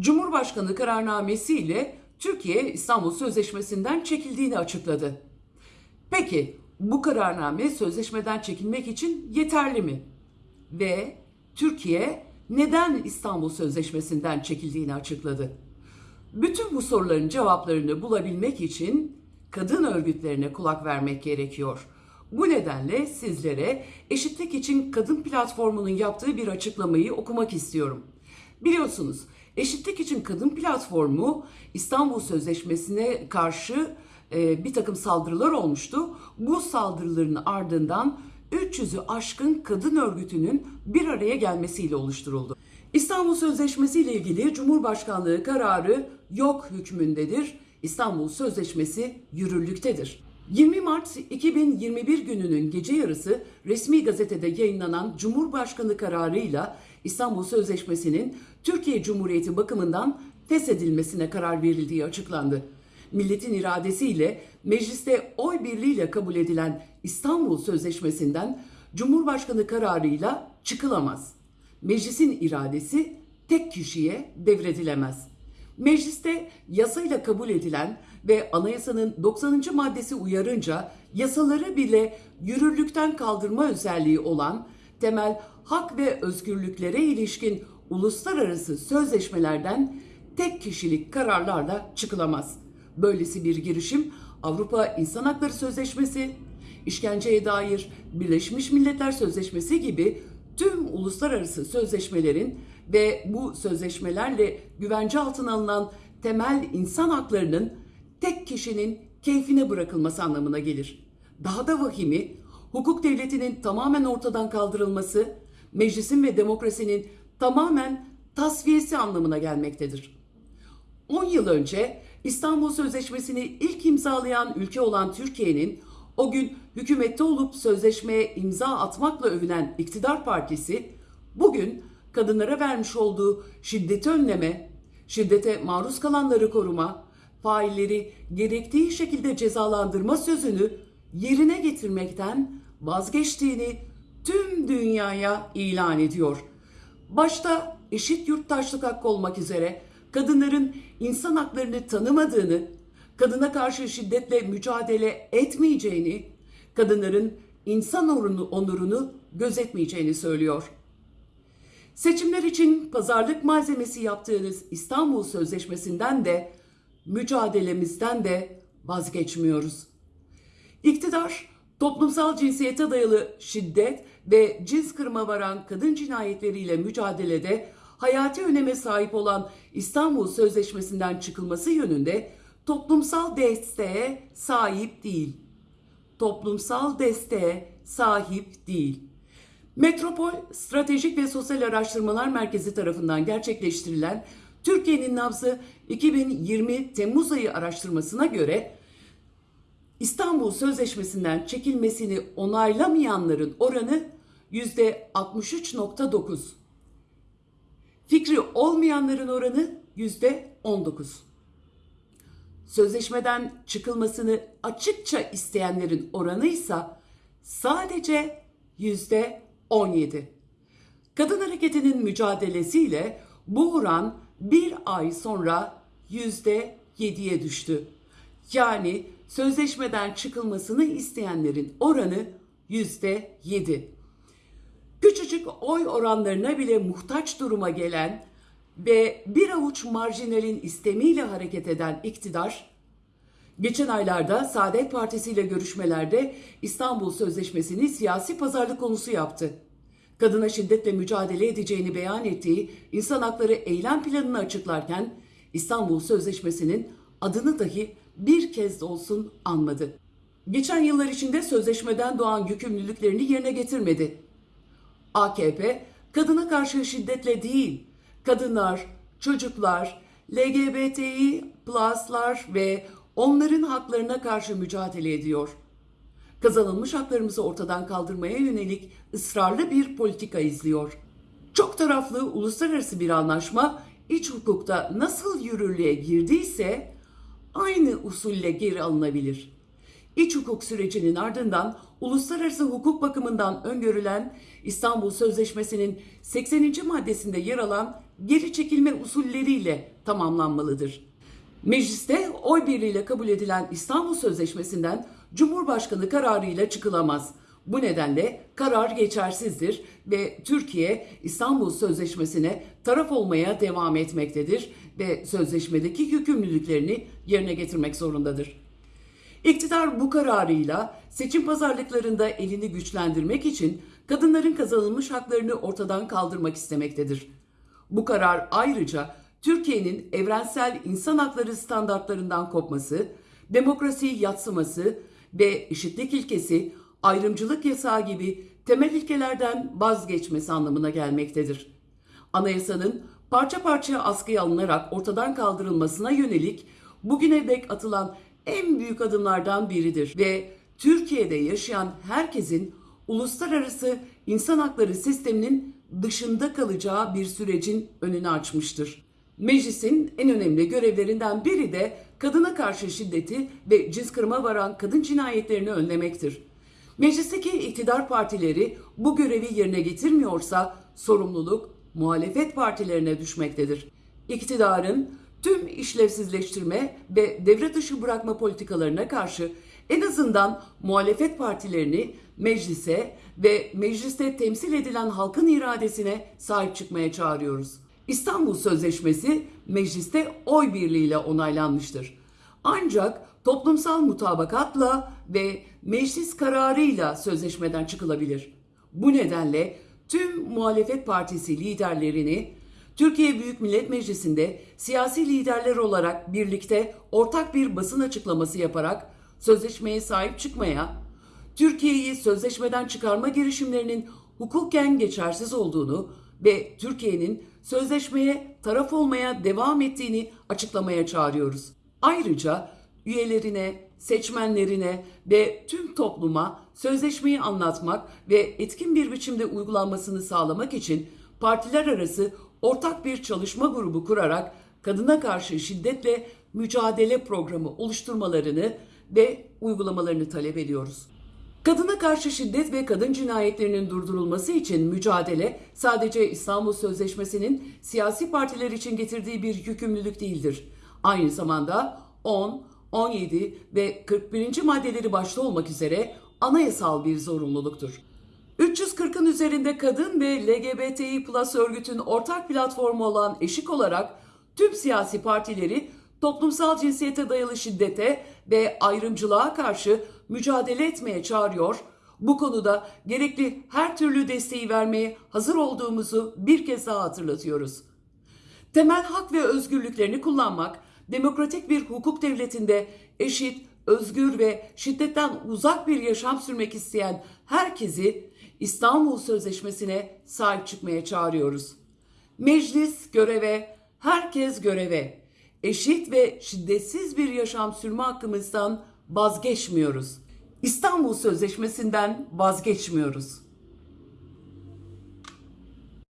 Cumhurbaşkanı kararnamesi ile Türkiye İstanbul Sözleşmesi'nden çekildiğini açıkladı. Peki bu kararname sözleşmeden çekilmek için yeterli mi? Ve Türkiye neden İstanbul Sözleşmesi'nden çekildiğini açıkladı. Bütün bu soruların cevaplarını bulabilmek için kadın örgütlerine kulak vermek gerekiyor. Bu nedenle sizlere Eşitlik için Kadın Platformu'nun yaptığı bir açıklamayı okumak istiyorum. Biliyorsunuz Eşitlik için Kadın Platformu İstanbul Sözleşmesi'ne karşı e, bir takım saldırılar olmuştu. Bu saldırıların ardından 300'ü aşkın kadın örgütünün bir araya gelmesiyle oluşturuldu. İstanbul Sözleşmesi ile ilgili Cumhurbaşkanlığı kararı yok hükmündedir. İstanbul Sözleşmesi yürürlüktedir. 20 Mart 2021 gününün gece yarısı resmi gazetede yayınlanan Cumhurbaşkanı kararıyla İstanbul Sözleşmesi'nin Türkiye Cumhuriyeti bakımından feshedilmesine karar verildiği açıklandı. Milletin iradesiyle mecliste oy birliğiyle kabul edilen İstanbul Sözleşmesi'nden Cumhurbaşkanı kararıyla çıkılamaz. Meclisin iradesi tek kişiye devredilemez. Mecliste yasayla kabul edilen ve anayasanın 90. maddesi uyarınca yasaları bile yürürlükten kaldırma özelliği olan temel hak ve özgürlüklere ilişkin uluslararası sözleşmelerden tek kişilik kararlarla çıkılamaz. Böylesi bir girişim Avrupa İnsan Hakları Sözleşmesi, işkenceye dair Birleşmiş Milletler Sözleşmesi gibi tüm uluslararası sözleşmelerin ve bu sözleşmelerle güvence altına alınan temel insan haklarının tek kişinin keyfine bırakılması anlamına gelir. Daha da vahimi, hukuk devletinin tamamen ortadan kaldırılması, meclisin ve demokrasinin tamamen tasfiyesi anlamına gelmektedir. 10 yıl önce İstanbul Sözleşmesi'ni ilk imzalayan ülke olan Türkiye'nin o gün hükümette olup sözleşmeye imza atmakla övünen iktidar partisi bugün kadınlara vermiş olduğu şiddeti önleme, şiddete maruz kalanları koruma, failleri gerektiği şekilde cezalandırma sözünü yerine getirmekten vazgeçtiğini tüm dünyaya ilan ediyor. Başta eşit yurttaşlık hakkı olmak üzere kadınların insan haklarını tanımadığını, kadına karşı şiddetle mücadele etmeyeceğini, kadınların insan onurunu, gözetmeyeceğini söylüyor. Seçimler için pazarlık malzemesi yaptığınız İstanbul Sözleşmesi'nden de mücadelemizden de vazgeçmiyoruz. İktidar toplumsal cinsiyete dayalı şiddet ve cins kırma varan kadın cinayetleriyle mücadelede hayati öneme sahip olan İstanbul Sözleşmesi'nden çıkılması yönünde toplumsal desteğe sahip değil. Toplumsal desteğe sahip değil. Metropol Stratejik ve Sosyal Araştırmalar Merkezi tarafından gerçekleştirilen Türkiye'nin nabzı 2020 Temmuz ayı araştırmasına göre İstanbul Sözleşmesi'nden çekilmesini onaylamayanların oranı %63.9. Fikri olmayanların oranı %19. Sözleşmeden çıkılmasını açıkça isteyenlerin oranı ise sadece %17. Kadın hareketinin mücadelesiyle bu oran bir ay sonra %7'ye düştü. Yani sözleşmeden çıkılmasını isteyenlerin oranı %7. Küçücük oy oranlarına bile muhtaç duruma gelen ve bir avuç marjinalin istemiyle hareket eden iktidar, geçen aylarda Saadet Partisi ile görüşmelerde İstanbul Sözleşmesi'ni siyasi pazarlık konusu yaptı. Kadına şiddetle mücadele edeceğini beyan ettiği insan hakları eylem planını açıklarken İstanbul Sözleşmesi'nin adını dahi bir kez de olsun anmadı. Geçen yıllar içinde sözleşmeden doğan yükümlülüklerini yerine getirmedi. AKP kadına karşı şiddetle değil, kadınlar, çocuklar, LGBTİ pluslar ve onların haklarına karşı mücadele ediyor. Kazanılmış haklarımızı ortadan kaldırmaya yönelik ısrarlı bir politika izliyor. Çok taraflı uluslararası bir anlaşma iç hukukta nasıl yürürlüğe girdiyse aynı usulle geri alınabilir. İç hukuk sürecinin ardından uluslararası hukuk bakımından öngörülen İstanbul Sözleşmesi'nin 80. maddesinde yer alan geri çekilme usulleriyle tamamlanmalıdır. Mecliste oy birliğiyle kabul edilen İstanbul Sözleşmesi'nden Cumhurbaşkanı kararıyla çıkılamaz. Bu nedenle karar geçersizdir ve Türkiye İstanbul Sözleşmesi'ne taraf olmaya devam etmektedir ve sözleşmedeki yükümlülüklerini yerine getirmek zorundadır. İktidar bu kararıyla seçim pazarlıklarında elini güçlendirmek için kadınların kazanılmış haklarını ortadan kaldırmak istemektedir. Bu karar ayrıca Türkiye'nin evrensel insan hakları standartlarından kopması, demokrasiyi yatsıması ve eşitlik ilkesi, ayrımcılık yasağı gibi temel ilkelerden vazgeçmesi anlamına gelmektedir. Anayasanın parça parça askıya alınarak ortadan kaldırılmasına yönelik bugüne dek atılan en büyük adımlardan biridir ve Türkiye'de yaşayan herkesin uluslararası insan hakları sisteminin dışında kalacağı bir sürecin önünü açmıştır. Meclisin en önemli görevlerinden biri de kadına karşı şiddeti ve cins kırıma varan kadın cinayetlerini önlemektir. Meclisteki iktidar partileri bu görevi yerine getirmiyorsa sorumluluk muhalefet partilerine düşmektedir. İktidarın tüm işlevsizleştirme ve devre dışı bırakma politikalarına karşı en azından muhalefet partilerini meclise ve mecliste temsil edilen halkın iradesine sahip çıkmaya çağırıyoruz. İstanbul Sözleşmesi mecliste oy birliğiyle onaylanmıştır. Ancak toplumsal mutabakatla ve meclis kararıyla sözleşmeden çıkılabilir. Bu nedenle tüm muhalefet partisi liderlerini Türkiye Büyük Millet Meclisi'nde siyasi liderler olarak birlikte ortak bir basın açıklaması yaparak sözleşmeye sahip çıkmaya, Türkiye'yi sözleşmeden çıkarma girişimlerinin hukuken geçersiz olduğunu ve Türkiye'nin sözleşmeye taraf olmaya devam ettiğini açıklamaya çağırıyoruz. Ayrıca üyelerine, seçmenlerine ve tüm topluma sözleşmeyi anlatmak ve etkin bir biçimde uygulanmasını sağlamak için partiler arası ortak bir çalışma grubu kurarak kadına karşı şiddetle mücadele programı oluşturmalarını ve uygulamalarını talep ediyoruz. Kadına karşı şiddet ve kadın cinayetlerinin durdurulması için mücadele sadece İstanbul Sözleşmesi'nin siyasi partiler için getirdiği bir yükümlülük değildir. Aynı zamanda 10, 17 ve 41. maddeleri başta olmak üzere anayasal bir zorunluluktur. 340'ın üzerinde kadın ve LGBTİ Plus örgütün ortak platformu olan Eşik olarak tüm siyasi partileri toplumsal cinsiyete dayalı şiddete ve ayrımcılığa karşı mücadele etmeye çağırıyor. Bu konuda gerekli her türlü desteği vermeye hazır olduğumuzu bir kez daha hatırlatıyoruz. Temel hak ve özgürlüklerini kullanmak, demokratik bir hukuk devletinde eşit, özgür ve şiddetten uzak bir yaşam sürmek isteyen herkesi İstanbul Sözleşmesi'ne sahip çıkmaya çağırıyoruz. Meclis göreve, herkes göreve. Eşit ve şiddetsiz bir yaşam sürme hakkımızdan vazgeçmiyoruz. İstanbul Sözleşmesi'nden vazgeçmiyoruz.